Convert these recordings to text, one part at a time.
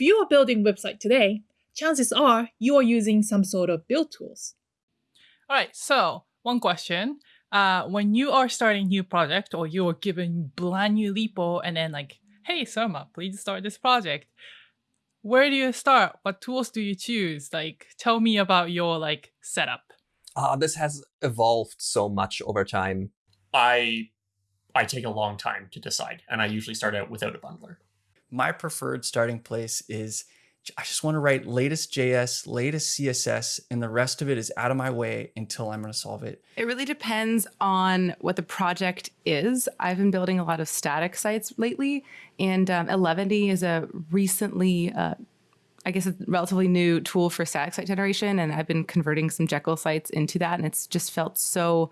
If you are building a website today, chances are you are using some sort of build tools. All right, so one question. Uh, when you are starting new project or you are given brand new repo and then like, hey, Surma, please start this project. Where do you start? What tools do you choose? Like, tell me about your like setup. Uh, this has evolved so much over time. I I take a long time to decide, and I usually start out without a bundler. My preferred starting place is I just want to write latest JS, latest CSS, and the rest of it is out of my way until I'm going to solve it. It really depends on what the project is. I've been building a lot of static sites lately, and um, Eleventy is a recently, uh, I guess, a relatively new tool for static site generation, and I've been converting some Jekyll sites into that, and it's just felt so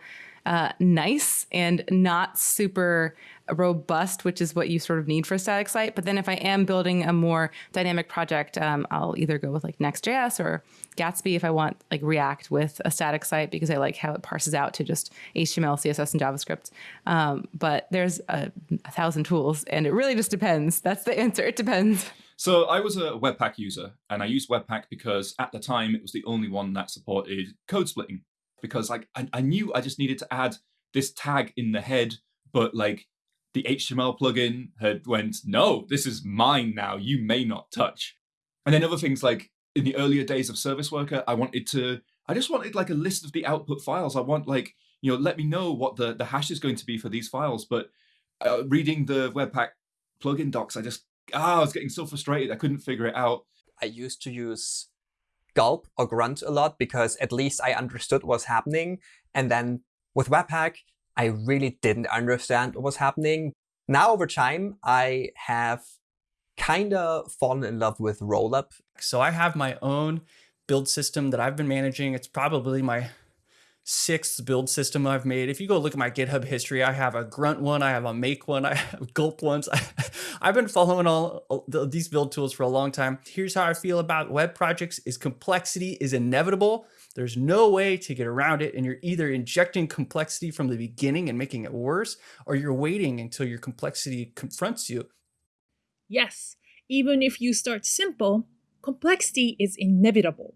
uh, nice and not super robust, which is what you sort of need for a static site. But then if I am building a more dynamic project, um, I'll either go with like Next.js or Gatsby if I want like React with a static site because I like how it parses out to just HTML, CSS, and JavaScript. Um, but there's a, a thousand tools and it really just depends. That's the answer. It depends. So I was a Webpack user and I used Webpack because at the time it was the only one that supported code splitting because like I, I knew I just needed to add this tag in the head, but like the HTML plugin had went, no, this is mine now. You may not touch. And then other things like in the earlier days of Service Worker, I wanted to, I just wanted like a list of the output files. I want like, you know, let me know what the, the hash is going to be for these files. But uh, reading the Webpack plugin docs, I just, ah, I was getting so frustrated. I couldn't figure it out. I used to use gulp or grunt a lot because at least I understood what was happening. And then with Webpack, I really didn't understand what was happening. Now over time, I have kind of fallen in love with Rollup. So I have my own build system that I've been managing. It's probably my sixth build system I've made. If you go look at my GitHub history, I have a grunt one, I have a make one, I have gulp ones. I've been following all these build tools for a long time. Here's how I feel about web projects is complexity is inevitable. There's no way to get around it. And you're either injecting complexity from the beginning and making it worse, or you're waiting until your complexity confronts you. Yes, even if you start simple, complexity is inevitable.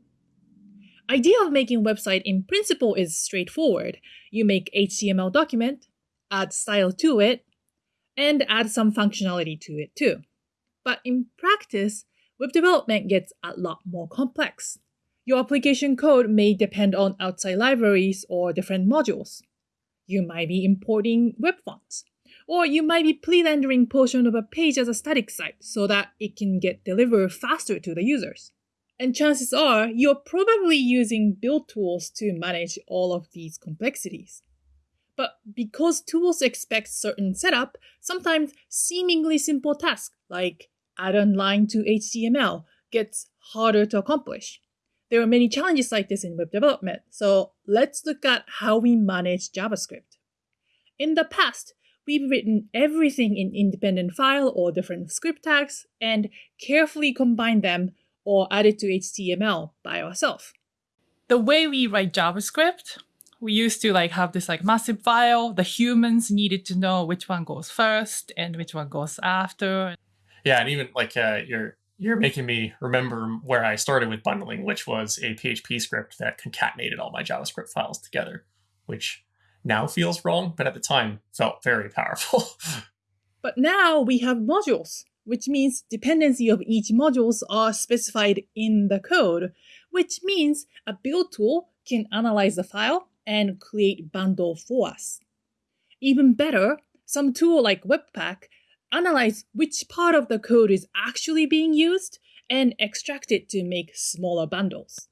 Idea of making website in principle is straightforward. You make HTML document, add style to it, and add some functionality to it too. But in practice, web development gets a lot more complex. Your application code may depend on outside libraries or different modules. You might be importing web fonts, or you might be pre-rendering portion of a page as a static site so that it can get delivered faster to the users. And chances are you're probably using build tools to manage all of these complexities. But because tools expect certain setup, sometimes seemingly simple tasks like add a line to HTML gets harder to accomplish. There are many challenges like this in web development, so let's look at how we manage JavaScript. In the past, we've written everything in independent file or different script tags and carefully combined them or add it to HTML by ourselves. The way we write JavaScript, we used to like have this like massive file. The humans needed to know which one goes first and which one goes after. Yeah, and even like uh, you're you're making me remember where I started with bundling, which was a PHP script that concatenated all my JavaScript files together, which now feels wrong, but at the time felt very powerful. but now we have modules which means dependency of each modules are specified in the code, which means a build tool can analyze the file and create bundle for us. Even better, some tool like Webpack analyze which part of the code is actually being used and extract it to make smaller bundles.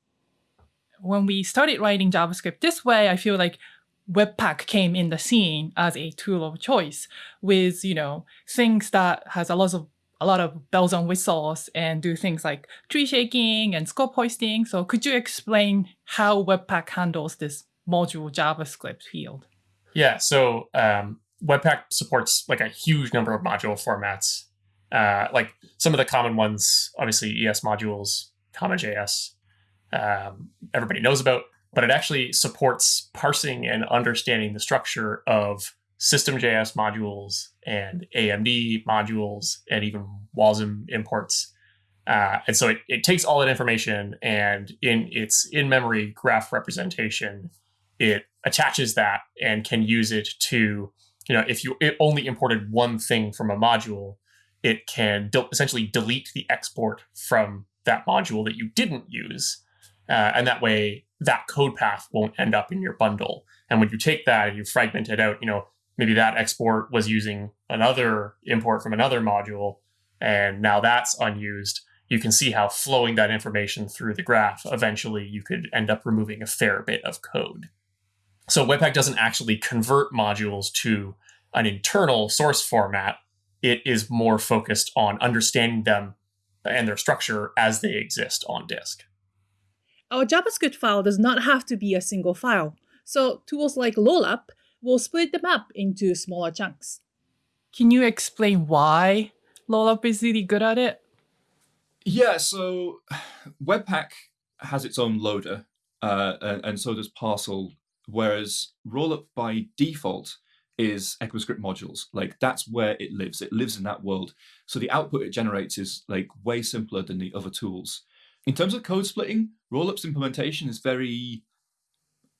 When we started writing JavaScript this way, I feel like Webpack came in the scene as a tool of choice with, you know, things that has a lot of a lot of bells and whistles and do things like tree shaking and scope hoisting. So could you explain how Webpack handles this module JavaScript field? Yeah, so um, Webpack supports like a huge number of module formats. Uh, like some of the common ones, obviously ES modules, CommonJS, um, everybody knows about, but it actually supports parsing and understanding the structure of System.js modules and AMD modules and even WASM imports. Uh, and so it, it takes all that information and in its in-memory graph representation, it attaches that and can use it to, you know, if you only imported one thing from a module, it can de- essentially delete the export from that module that you didn't use. Uh, and that way, that code path won't end up in your bundle. And when you take that and you fragment it out, you know, maybe that export was using another import from another module, and now that's unused. You can see how flowing that information through the graph, eventually you could end up removing a fair bit of code. So Webpack doesn't actually convert modules to an internal source format. It is more focused on understanding them and their structure as they exist on disk. Our JavaScript file does not have to be a single file, so tools like Rollup will split them up into smaller chunks. Can you explain why Rollup is really good at it? Yeah, so Webpack has its own loader, uh, and, and so does Parcel, whereas Rollup by default is ECMAScript modules. Like that's where it lives. It lives in that world. So the output it generates is like way simpler than the other tools. In terms of code splitting, Rollup's implementation is very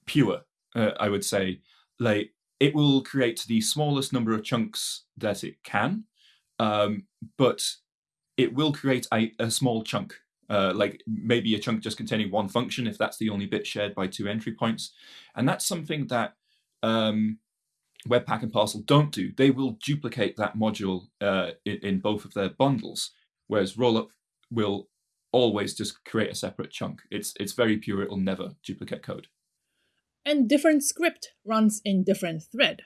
pure, uh, I would say. Like it will create the smallest number of chunks that it can, um, but it will create a, a small chunk, uh, like maybe a chunk just containing one function if that's the only bit shared by two entry points. And that's something that um, Webpack and Parcel don't do. They will duplicate that module uh, in, in, both of their bundles, whereas Rollup will always just create a separate chunk. It's it's very pure. It will never duplicate code. And different script runs in different thread.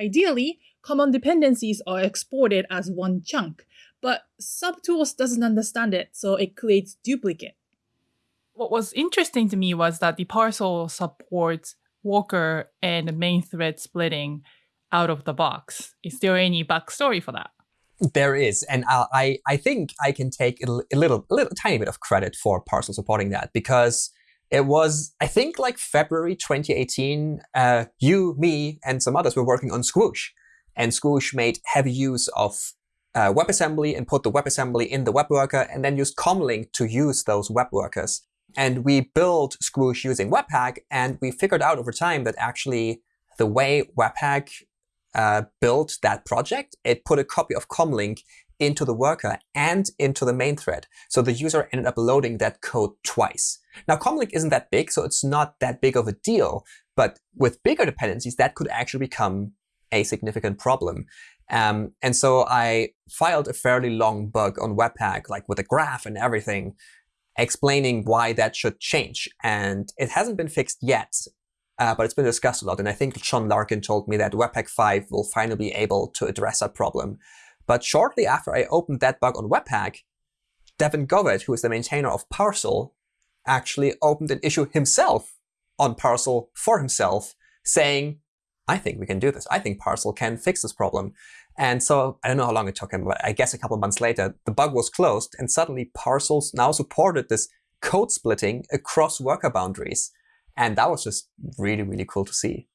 Ideally, common dependencies are exported as one chunk, but subtools doesn't understand it, so it creates duplicate. What was interesting to me was that the parcel supports worker and main thread splitting out of the box. Is there any backstory for that? There is, and I I think I can take a little a little tiny bit of credit for Parcel supporting that because it was I think like February 2018. Uh, you, me, and some others were working on Squoosh, and Squoosh made heavy use of uh, WebAssembly and put the WebAssembly in the web worker, and then used Comlink to use those web workers. And we built Squoosh using Webpack, and we figured out over time that actually the way Webpack uh, built that project, it put a copy of Comlink into the worker and into the main thread. So the user ended up loading that code twice. Now, Comlink isn't that big, so it's not that big of a deal. But with bigger dependencies, that could actually become a significant problem. Um, and so I filed a fairly long bug on Webpack, like with a graph and everything, explaining why that should change. And it hasn't been fixed yet, uh, but it's been discussed a lot. And I think Sean Larkin told me that Webpack 5 will finally be able to address that problem. But shortly after I opened that bug on Webpack, Devon Govett, who is the maintainer of Parcel, actually opened an issue himself on Parcel for himself, saying, I think we can do this. I think Parcel can fix this problem. And so I don't know how long it took him, but I guess a couple months later, the bug was closed, and suddenly Parcels now supported this code splitting across worker boundaries. And that was just really, really cool to see.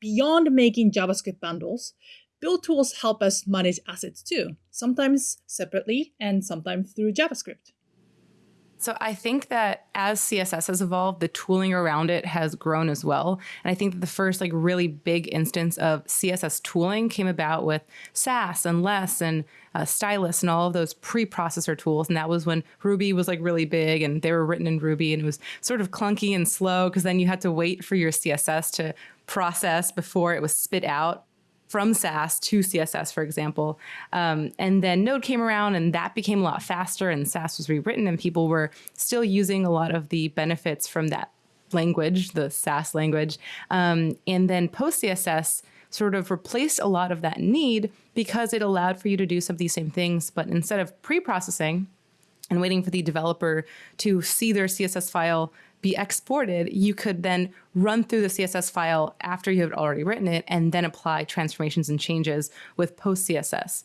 Beyond making JavaScript bundles, build tools help us manage assets too, sometimes separately and sometimes through JavaScript. So I think that as CSS has evolved, the tooling around it has grown as well. And I think that the first like really big instance of CSS tooling came about with Sass and Less and uh, Stylus and all of those pre-processor tools. And that was when Ruby was like really big and they were written in Ruby and it was sort of clunky and slow because then you had to wait for your CSS to process before it was spit out from Sass to CSS, for example. Um, and then Node came around and that became a lot faster and Sass was rewritten and people were still using a lot of the benefits from that language, the Sass language. Um, and then post CSS sort of replaced a lot of that need because it allowed for you to do some of these same things, but instead of pre-processing and waiting for the developer to see their CSS file be exported, you could then run through the CSS file after you had already written it and then apply transformations and changes with post CSS.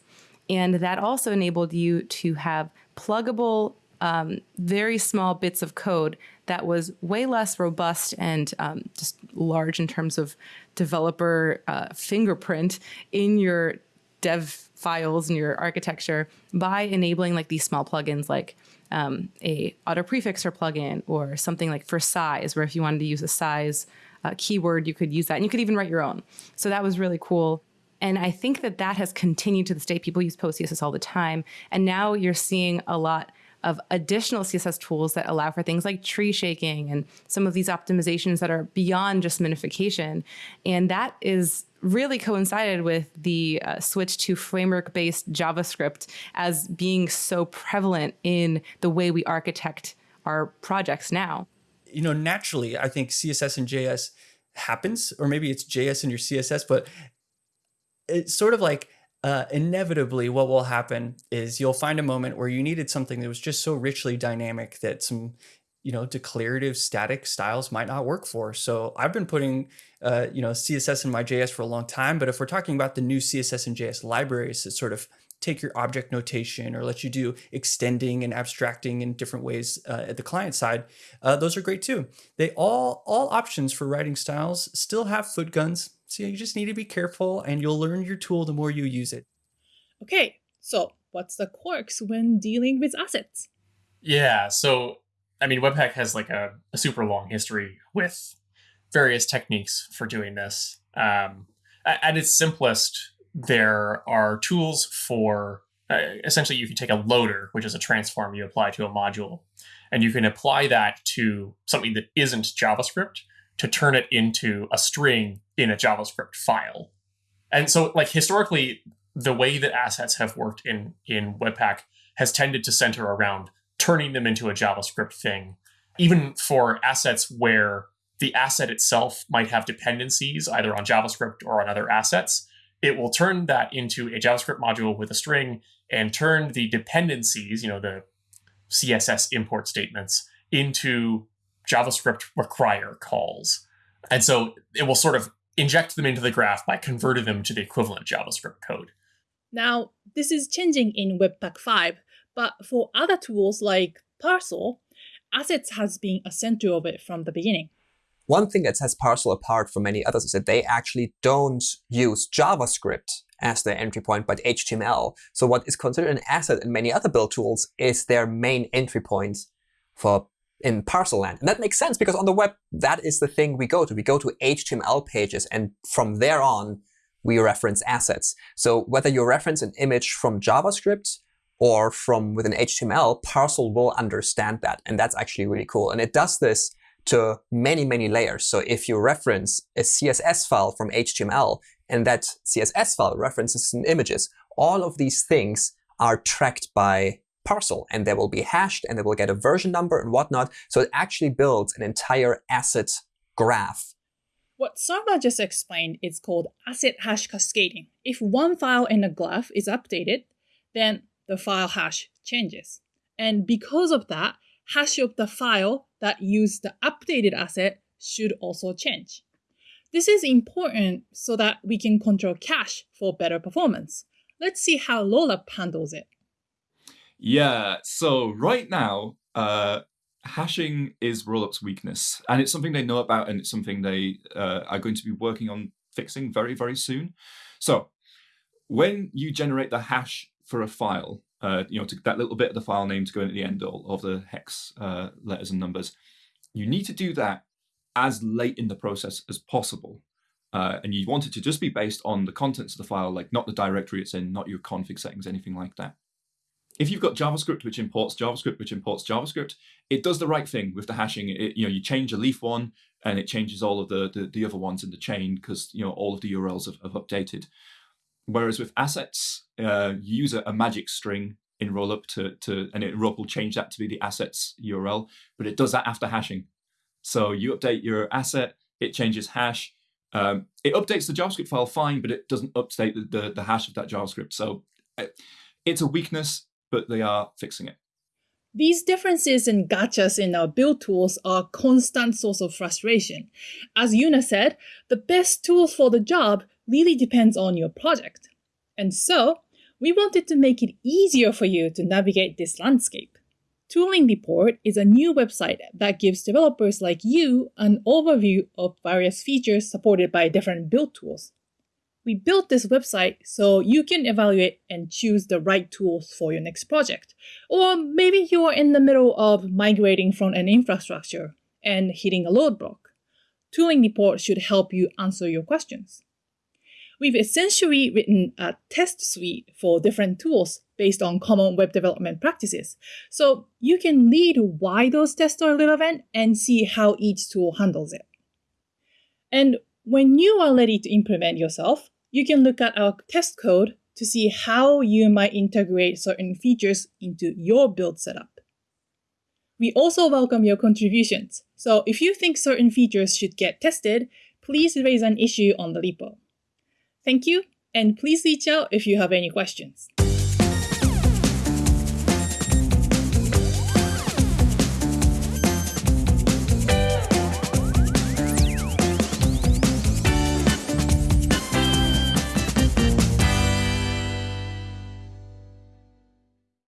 And that also enabled you to have pluggable, um, very small bits of code that was way less robust and um, just large in terms of developer uh, fingerprint in your dev files and your architecture by enabling like these small plugins like um, a auto prefixer plugin or something like for size, where if you wanted to use a size uh, keyword, you could use that, and you could even write your own. So that was really cool. And I think that that has continued to this day. People use Post CSS all the time, and now you're seeing a lot of additional CSS tools that allow for things like tree shaking and some of these optimizations that are beyond just minification. And that is really coincided with the uh, switch to framework based JavaScript as being so prevalent in the way we architect our projects now. You know, naturally, I think CSS and JS happens, or maybe it's JS and your CSS, but it's sort of like uh, inevitably what will happen is you'll find a moment where you needed something that was just so richly dynamic that some you know declarative static styles might not work for so i've been putting uh, you know css and my js for a long time but if we're talking about the new css and js libraries that sort of take your object notation or let you do extending and abstracting in different ways uh, at the client side uh, those are great too they all all options for writing styles still have foot guns so you just need to be careful and you'll learn your tool the more you use it. Okay, so what's the quirks when dealing with assets? Yeah, so I mean, Webpack has like a, a super long history with various techniques for doing this. Um, at its simplest, there are tools for uh, essentially you can take a loader, which is a transform you apply to a module, and you can apply that to something that isn't JavaScript to turn it into a string in a JavaScript file. And so like historically, the way that assets have worked in, in Webpack has tended to center around turning them into a JavaScript thing, even for assets where the asset itself might have dependencies either on JavaScript or on other assets. It will turn that into a JavaScript module with a string and turn the dependencies, you know, the CSS import statements, into JavaScript require calls. And so it will sort of inject them into the graph by converting them to the equivalent JavaScript code. Now, this is changing in Webpack 5, but for other tools like Parcel, assets has been a center of it from the beginning. One thing that sets Parcel apart from many others is that they actually don't use JavaScript as their entry point, but HTML. So what is considered an asset in many other build tools is their main entry point for in parcel land. And that makes sense because on the web, that is the thing we go to. We go to HTML pages, and from there on, we reference assets. So whether you reference an image from JavaScript or from within HTML, Parcel will understand that. And that's actually really cool. And it does this to many, many layers. So if you reference a CSS file from HTML, and that CSS file references some images, all of these things are tracked by parcel, and they will be hashed, and they will get a version number and whatnot. So it actually builds an entire asset graph. What Surma just explained is called asset hash cascading. If one file in a graph is updated, then the file hash changes. And because of that, hash of the file that used the updated asset should also change. This is important so that we can control cache for better performance. Let's see how Rollup handles it. Yeah, so right now, uh, hashing is Rollup's weakness, and it's something they know about, and it's something they uh, are going to be working on fixing very, very soon. So when you generate the hash for a file, uh, you know, to that little bit of the file name to go in at the end of, of the hex uh, letters and numbers, you need to do that as late in the process as possible. Uh, and you want it to just be based on the contents of the file, like not the directory it's in, not your config settings, anything like that if you've got JavaScript which imports JavaScript which imports JavaScript, it does the right thing with the hashing. It, you know, you change a leaf one and it changes all of the, the, the other ones in the chain because you know all of the URLs have, have updated. Whereas with assets, uh, you use a, a, magic string in Rollup to, to and it, Rollup will change that to be the assets URL, but it does that after hashing. So you update your asset, it changes hash. Um, it updates the JavaScript file fine, but it doesn't update the, the, the hash of that JavaScript. So uh, it's a weakness but they are fixing it. These differences and gotchas in our build tools are a constant source of frustration. As Una said, the best tools for the job really depends on your project. And so, we wanted to make it easier for you to navigate this landscape. Tooling Report is a new website that gives developers like you an overview of various features supported by different build tools. We built this website so you can evaluate and choose the right tools for your next project. Or maybe you are in the middle of migrating from an infrastructure and hitting a load block. Tooling Report should help you answer your questions. We've essentially written a test suite for different tools based on common web development practices. So you can read why those tests are relevant and see how each tool handles it. And when you are ready to implement yourself, you can look at our test code to see how you might integrate certain features into your build setup. We also welcome your contributions, so if you think certain features should get tested, please raise an issue on the repo. Thank you, and please reach out if you have any questions.